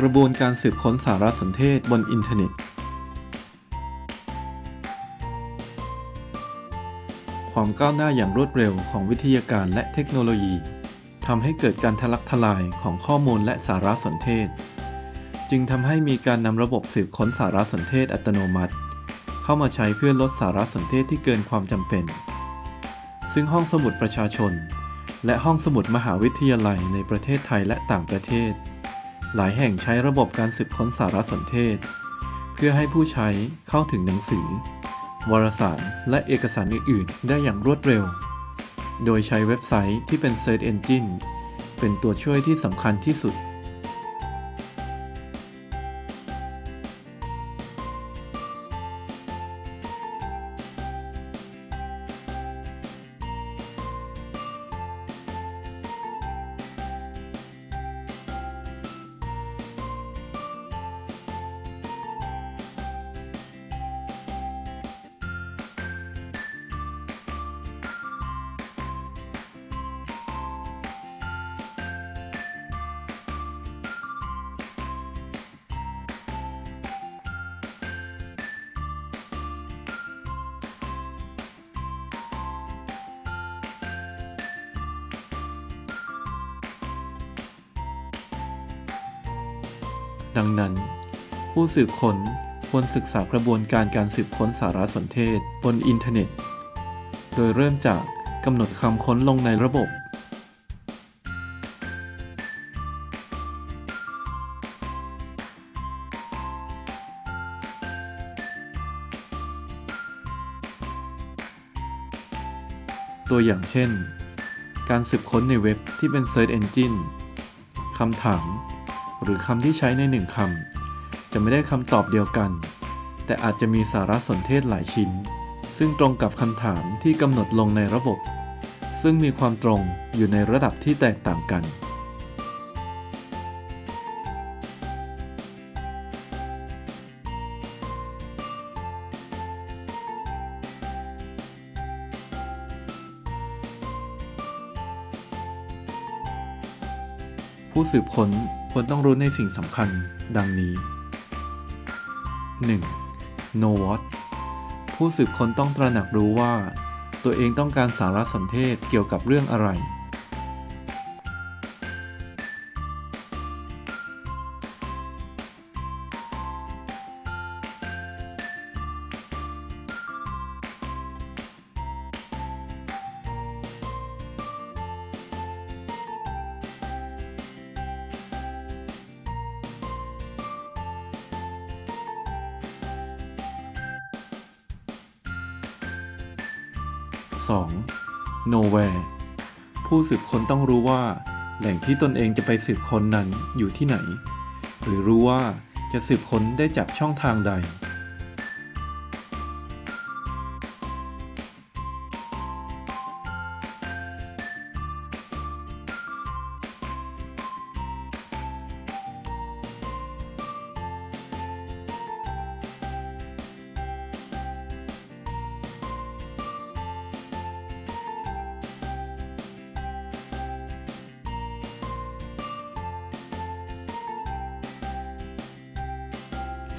กระบวนการสืบค้นสารสนเทศบนอินเทอร์เน็ต ความก้าวหน้าอย่างรวดเร็วของวิทยาการและเทคโนโลยีทำให้เกิดการทะลักทลายของข้อมูลและสารสนเทศ จึงทำให้มีการนำระบบสืบค้นสารสนเทศอัตโนมัติ เข้ามาใช้เพื่อลดสารสนเทศที่เกินความจำเป็น ซึ่งห้องสมุดประชาชน และห้องสมุดมหาวิทยาลัยในประเทศไทยและต่างประเทศ หลายแห่งใช้ระบบการสืบค้นสารสนเทศ เพื่อให้ผู้ใช้เข้าถึงหนังสือ วารสารและเอกสารอื่น ๆ ได้อย่างรวดเร็ว โดยใช้เว็บไซต์ที่เป็น Search Engine เป็นตัวช่วยที่สำคัญที่สุด ดังนั้น ผู้สืบค้นควรศึกษากระบวนการการสืบค้นสารสนเทศบนอินเทอร์เน็ต โดยเริ่มจากกำหนดคำค้นลงในระบบ ตัวอย่างเช่น การสืบค้นในเว็บที่เป็น Search Engine คำถาม หรือคำที่ใช้ในหนึ่งคำจะไม่ได้คำตอบเดียวกัน แต่อาจจะมีสารสนเทศหลายชิ้น ซึ่งตรงกับคำถามที่กำหนดลงในระบบ ซึ่งมีความตรงอยู่ในระดับที่แตกต่างกัน ผู้สืบค้น ควรต้องรู้ในสิ่งสำคัญดังนี้ 1. know what ผู้สืบค้นต้องตระหนักรู้ว่า ตัวเองต้องการสารสนเทศเกี่ยวกับเรื่องอะไร 2. nowhere ผู้สืบค้นต้องรู้ว่า แหล่งที่ตนเองจะไปสืบค้นนั้นอยู่ที่ไหน หรือรู้ว่าจะสืบค้นได้จากช่องทางใด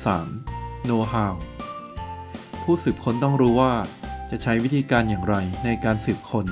3. know how ผู้สืบค้นต้องรู้ว่าจะใช้วิธีการอย่างไรในการสืบค้น